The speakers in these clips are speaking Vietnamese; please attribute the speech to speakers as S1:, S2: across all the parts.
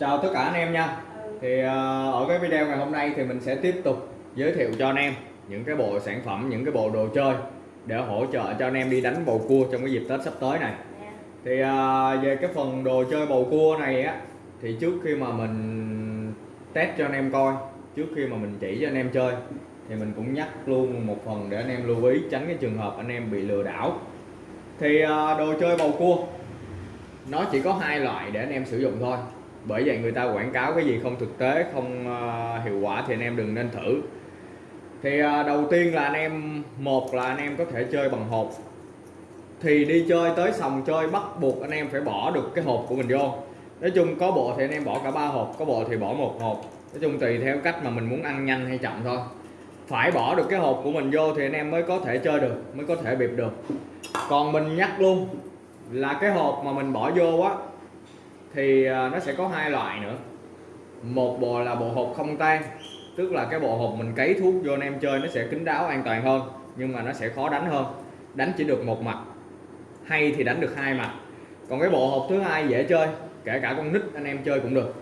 S1: chào tất cả anh em nha. Thì ờ, ở cái video ngày hôm nay thì mình sẽ tiếp tục giới thiệu cho anh em những cái bộ sản phẩm những cái bộ đồ chơi để hỗ trợ cho anh em đi đánh bầu cua trong cái dịp Tết sắp tới này. Thì ờ, về cái phần đồ chơi bầu cua này á thì trước khi mà mình test cho anh em coi trước khi mà mình chỉ cho anh em chơi thì mình cũng nhắc luôn một phần để anh em lưu ý tránh cái trường hợp anh em bị lừa đảo. Thì ờ, đồ chơi bầu cua nó chỉ có hai loại để anh em sử dụng thôi bởi vậy người ta quảng cáo cái gì không thực tế không uh, hiệu quả thì anh em đừng nên thử. Thì uh, đầu tiên là anh em một là anh em có thể chơi bằng hộp. Thì đi chơi tới sòng chơi bắt buộc anh em phải bỏ được cái hộp của mình vô. Nói chung có bộ thì anh em bỏ cả ba hộp có bộ thì bỏ một hộp. Nói chung tùy theo cách mà mình muốn ăn nhanh hay chậm thôi. Phải bỏ được cái hộp của mình vô thì anh em mới có thể chơi được mới có thể bịp được. Còn mình nhắc luôn là cái hộp mà mình bỏ vô á thì à, nó sẽ có hai loại nữa. Một bộ là bộ hộp không tan, tức là cái bộ hộp mình cấy thuốc vô anh em chơi nó sẽ kín đáo an toàn hơn, nhưng mà nó sẽ khó đánh hơn. Đánh chỉ được một mặt, hay thì đánh được hai mặt. Còn cái bộ hộp thứ hai dễ chơi, kể cả con nít anh em chơi cũng được.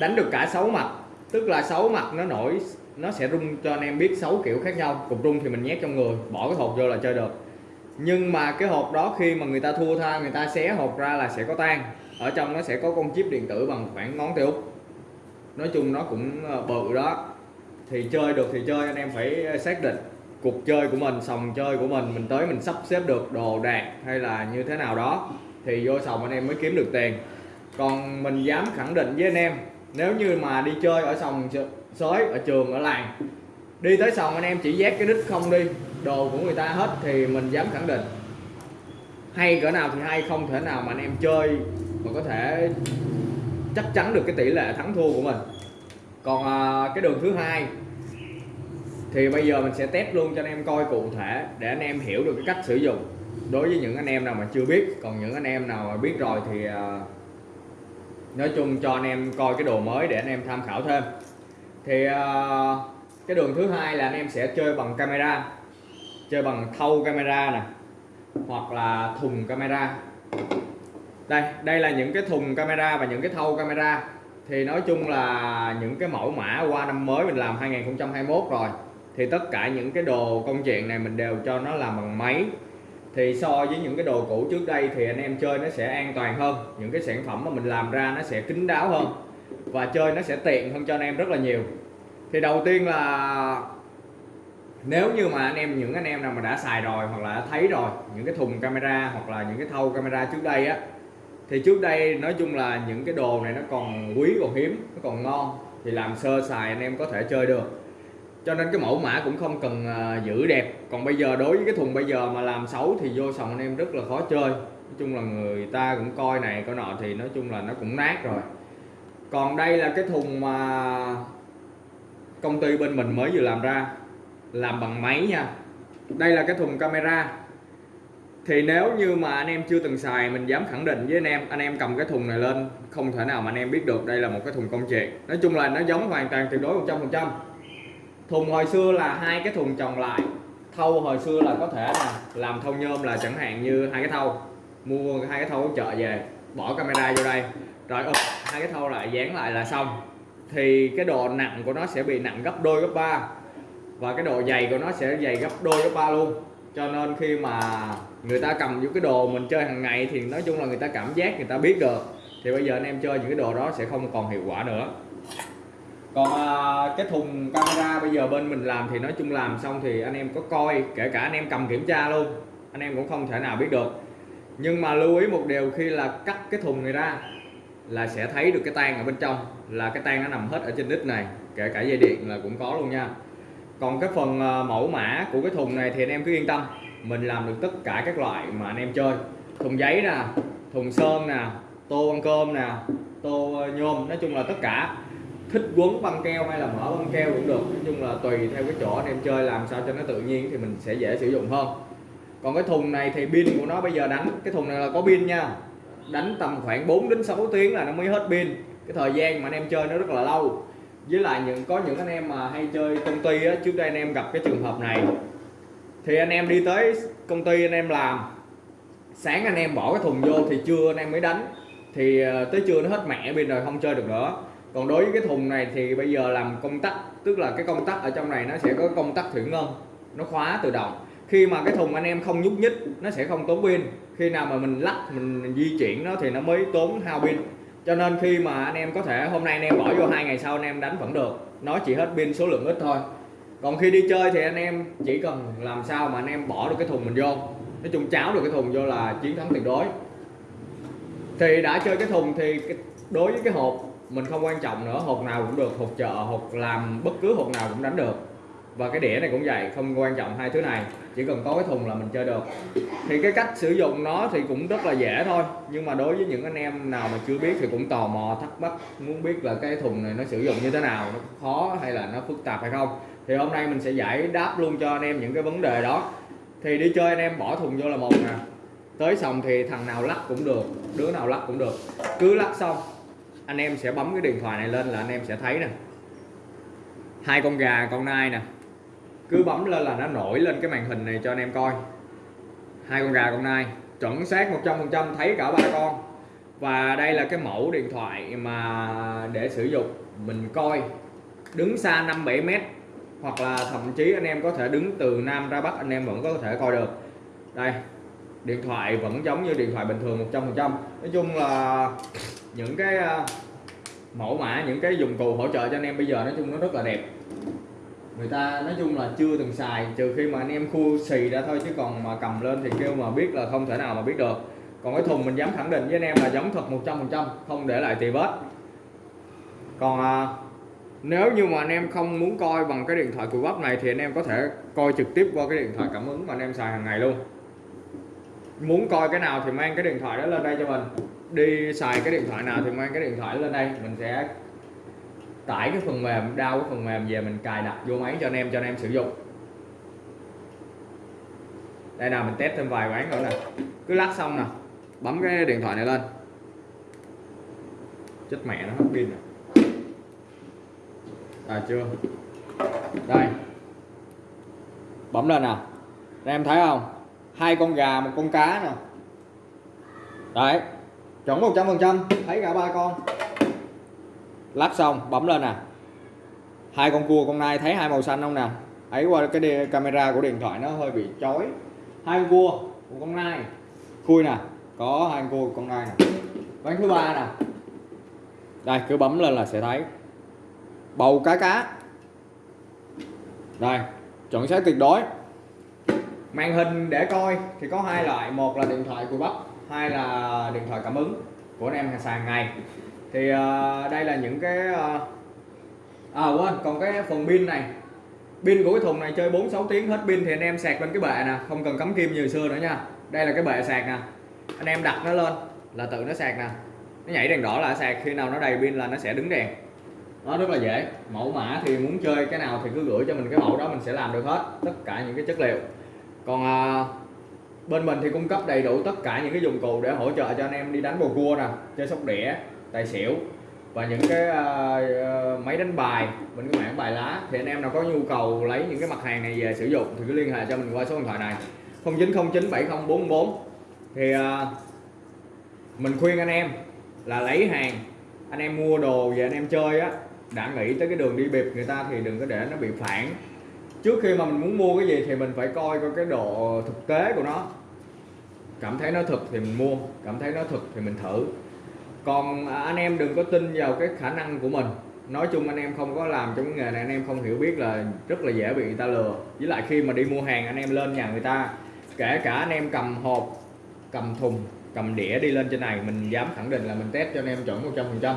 S1: Đánh được cả sáu mặt, tức là sáu mặt nó nổi, nó sẽ rung cho anh em biết sáu kiểu khác nhau. Cục rung thì mình nhét trong người, bỏ cái hộp vô là chơi được. Nhưng mà cái hộp đó khi mà người ta thua tha, người ta xé hộp ra là sẽ có tan ở trong nó sẽ có con chip điện tử bằng khoảng ngón tay út. Nói chung nó cũng ờ, bự đó. Thì chơi được thì chơi, anh em phải xác định cuộc chơi của mình, sòng chơi của mình mình tới mình sắp xếp được đồ đạc hay là như thế nào đó, thì vô sòng anh em mới kiếm được tiền. Còn mình dám khẳng định với anh em, nếu như mà đi chơi ở sòng sới, ở trường, ở làng, đi tới sòng anh em chỉ vét cái đít không đi, đồ của người ta hết thì mình dám khẳng định. Hay cỡ nào thì hay, không thể nào mà anh em chơi mà có thể chắc chắn được cái tỷ lệ thắng thua của mình. Còn à, cái đường thứ hai thì bây giờ mình sẽ test luôn cho anh em coi cụ thể để anh em hiểu được cái cách sử dụng. Đối với những anh em nào mà chưa biết còn những anh em nào mà biết rồi thì à, nói chung cho anh em coi cái đồ mới để anh em tham khảo thêm. Thì à, cái đường thứ hai là anh em sẽ chơi bằng camera chơi bằng thâu camera nè hoặc là thùng camera đây đây là những cái thùng camera và những cái thâu camera. Thì nói chung là những cái mẫu mã qua năm mới mình làm 2021 rồi. Thì tất cả những cái đồ công chuyện này mình đều cho nó làm bằng máy. Thì so với những cái đồ cũ trước đây thì anh em chơi nó sẽ an toàn hơn. Những cái sản phẩm mà mình làm ra nó sẽ kín đáo hơn. Và chơi nó sẽ tiện hơn cho anh em rất là nhiều. Thì đầu tiên là nếu như mà anh em, những anh em nào mà đã xài rồi hoặc là đã thấy rồi, những cái thùng camera hoặc là những cái thâu camera trước đây á thì trước đây nói chung là những cái đồ này nó còn quý còn hiếm nó còn ngon. Thì làm sơ xài anh em có thể chơi được. Cho nên cái mẫu mã cũng không cần uh, giữ đẹp. Còn bây giờ đối với cái thùng bây giờ mà làm xấu thì vô sòng anh em rất là khó chơi. Nói chung là người ta cũng coi này coi nọ thì nói chung là nó cũng nát rồi. Còn đây là cái thùng mà công ty bên mình mới vừa làm ra làm bằng máy nha. Đây là cái thùng camera thì nếu như mà anh em chưa từng xài, mình dám khẳng định với anh em anh em cầm cái thùng này lên, không thể nào mà anh em biết được đây là một cái thùng công chuyện. Nói chung là nó giống hoàn toàn tuyệt đối 100 phần trăm. Thùng hồi xưa là hai cái thùng chồng lại thâu hồi xưa là có thể là làm thâu nhôm là chẳng hạn như hai cái thâu mua hai cái thâu ở chợ về, bỏ camera vô đây, rồi úp, hai cái thâu lại, dán lại là xong. Thì cái độ nặng của nó sẽ bị nặng gấp đôi, gấp ba, và cái độ dày của nó sẽ dày gấp đôi, gấp ba luôn cho nên khi mà người ta cầm những cái đồ mình chơi hàng ngày thì nói chung là người ta cảm giác người ta biết được. Thì bây giờ anh em chơi những cái đồ đó sẽ không còn hiệu quả nữa. Còn à, cái thùng camera bây giờ bên mình làm thì nói chung làm xong thì anh em có coi kể cả anh em cầm kiểm tra luôn anh em cũng không thể nào biết được. Nhưng mà lưu ý một điều khi là cắt cái thùng này ra là sẽ thấy được cái tan ở bên trong là cái tan nó nằm hết ở trên đít này kể cả dây điện là cũng có luôn nha còn cái phần à, mẫu mã của cái thùng này thì anh em cứ yên tâm. Mình làm được tất cả các loại mà anh em chơi. Thùng giấy nè, thùng sơn nè, tô ăn cơm nè, tô à, nhôm, nói chung là tất cả. Thích quấn băng keo hay là mở băng keo cũng được, nói chung là tùy theo cái chỗ anh em chơi, làm sao cho nó tự nhiên thì mình sẽ dễ sử dụng hơn. Còn cái thùng này thì pin của nó bây giờ đánh, cái thùng này là có pin nha. Đánh tầm khoảng 4 đến 6 tiếng là nó mới hết pin. Cái thời gian mà anh em chơi nó rất là lâu với lại những, có những anh em mà hay chơi công ty á, trước đây anh em gặp cái trường hợp này. Thì anh em đi tới công ty anh em làm. Sáng anh em bỏ cái thùng vô thì trưa anh em mới đánh. Thì ờ, tới trưa nó hết mẹ pin rồi không chơi được nữa. Còn đối với cái thùng này thì bây giờ làm công tắc, tức là cái công tắc ở trong này nó sẽ có công tắc thủy ngân. Nó khóa tự động. Khi mà cái thùng anh em không nhúc nhích, nó sẽ không tốn pin. Khi nào mà mình lắc, mình di chuyển nó thì nó mới tốn hao pin cho nên khi mà anh em có thể hôm nay anh em bỏ vô hai ngày sau anh em đánh vẫn được. Nó chỉ hết pin số lượng ít thôi. Còn khi đi chơi thì anh em chỉ cần làm sao mà anh em bỏ được cái thùng mình vô. Nói chung cháo được cái thùng vô là chiến thắng tuyệt đối. Thì đã chơi cái thùng thì đối với cái hộp mình không quan trọng nữa. Hộp nào cũng được, hộp chợ, hộp làm bất cứ hộp nào cũng đánh được và cái đĩa này cũng vậy, không quan trọng hai thứ này, chỉ cần có cái thùng là mình chơi được. Thì cái cách sử dụng nó thì cũng rất là dễ thôi, nhưng mà đối với những anh em nào mà chưa biết thì cũng tò mò, thắc mắc, muốn biết là cái thùng này nó sử dụng như thế nào, nó khó hay là nó phức tạp hay không. Thì hôm nay mình sẽ giải đáp luôn cho anh em những cái vấn đề đó. Thì đi chơi anh em bỏ thùng vô là một nè. Tới xong thì thằng nào lắc cũng được, đứa nào lắc cũng được. Cứ lắc xong, anh em sẽ bấm cái điện thoại này lên là anh em sẽ thấy nè. Hai con gà, con nai nè cứ bấm lên là nó nổi lên cái màn hình này cho anh em coi. Hai con gà con nai chuẩn xác 100% thấy cả ba con. Và đây là cái mẫu điện thoại mà để sử dụng, mình coi. Đứng xa 5 7 mét, hoặc là thậm chí anh em có thể đứng từ Nam ra Bắc, anh em vẫn có thể coi được. Đây, điện thoại vẫn giống như điện thoại bình thường 100% nói chung là những cái à, mẫu mã, những cái dụng cụ hỗ trợ cho anh em bây giờ nói chung nó rất là đẹp người ta nói chung là chưa từng xài trừ khi mà anh em khu xì ra thôi chứ còn mà cầm lên thì kêu mà biết là không thể nào mà biết được. Còn cái thùng mình dám khẳng định với anh em là giống thật 100% không để lại tì vết. Còn à, nếu như mà anh em không muốn coi bằng cái điện thoại cùi bắp này thì anh em có thể coi trực tiếp qua cái điện thoại cảm ứng mà anh em xài hàng ngày luôn. Muốn coi cái nào thì mang cái điện thoại đó lên đây cho mình. Đi xài cái điện thoại nào thì mang cái điện thoại lên đây mình sẽ tải cái phần mềm đau cái phần mềm về mình cài đặt vô máy cho anh em, cho anh em sử dụng. Đây nào mình test thêm vài quán nữa nè. Cứ lắc xong nè, bấm cái điện thoại này lên. Chết mẹ nó hết pin rồi à chưa. Đây. Bấm lên nào đây, em thấy không? Hai con gà, một con cá nè. Đấy. Chuẩn 100 phần trăm. Thấy cả ba con lắp xong, bấm lên nè. Hai con cua, con nai thấy hai màu xanh không nè? Ấy qua cái camera của điện thoại nó hơi bị chói. Hai con cua, một con nai. Khui nè, có hai con cua con nai nè. Ván thứ ba nè. Đây, cứ bấm lên là sẽ thấy. Bầu cá cá. Đây, chuẩn xác tuyệt đối. Màn hình để coi thì có hai loại. Một là điện thoại của bắp hai là điện thoại cảm ứng của anh em hàng sàn ngày thì uh, đây là những cái uh, à quên còn cái phần pin này. Pin của cái thùng này chơi 4 6 tiếng hết pin thì anh em sạc lên cái bệ nè không cần cắm kim như xưa nữa nha. Đây là cái bệ sạc nè. Anh em đặt nó lên là tự nó sạc nè. Nó nhảy đèn đỏ là sạc khi nào nó đầy pin là nó sẽ đứng đèn. Nó rất là dễ. Mẫu mã thì muốn chơi cái nào thì cứ gửi cho mình cái mẫu đó mình sẽ làm được hết tất cả những cái chất liệu. Còn à, bên mình thì cung cấp đầy đủ tất cả những cái dụng cụ để hỗ trợ cho anh em đi đánh bầu cua nè chơi sóc đĩa tài xỉu và những cái uh, máy đánh bài mình cái mảng bài lá. Thì anh em nào có nhu cầu lấy những cái mặt hàng này về sử dụng thì cứ liên hệ cho mình qua số điện thoại này. 09097044 thì uh, mình khuyên anh em là lấy hàng anh em mua đồ về anh em chơi á đã nghĩ tới cái đường đi bịp người ta thì đừng có để nó bị phản. Trước khi mà mình muốn mua cái gì thì mình phải coi coi cái độ thực tế của nó. Cảm thấy nó thực thì mình mua cảm thấy nó thực thì mình thử còn anh em đừng có tin vào cái khả năng của mình nói chung anh em không có làm trong cái nghề này anh em không hiểu biết là rất là dễ bị người ta lừa với lại khi mà đi mua hàng anh em lên nhà người ta kể cả anh em cầm hộp cầm thùng cầm đĩa đi lên trên này mình dám khẳng định là mình test cho anh em chuẩn 100 phần trăm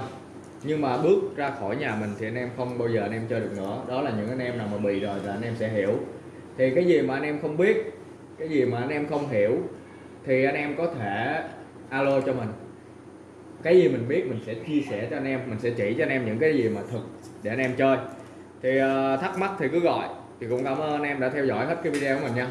S1: nhưng mà bước ra khỏi nhà mình thì anh em không bao giờ anh em chơi được nữa đó là những anh em nào mà bị rồi là anh em sẽ hiểu thì cái gì mà anh em không biết cái gì mà anh em không hiểu thì anh em có thể alo cho mình cái gì mình biết mình sẽ chia sẻ cho anh em mình sẽ chỉ cho anh em những cái gì mà thực để anh em chơi. Thì uh, thắc mắc thì cứ gọi. Thì cũng cảm ơn anh em đã theo dõi hết cái video của mình nha.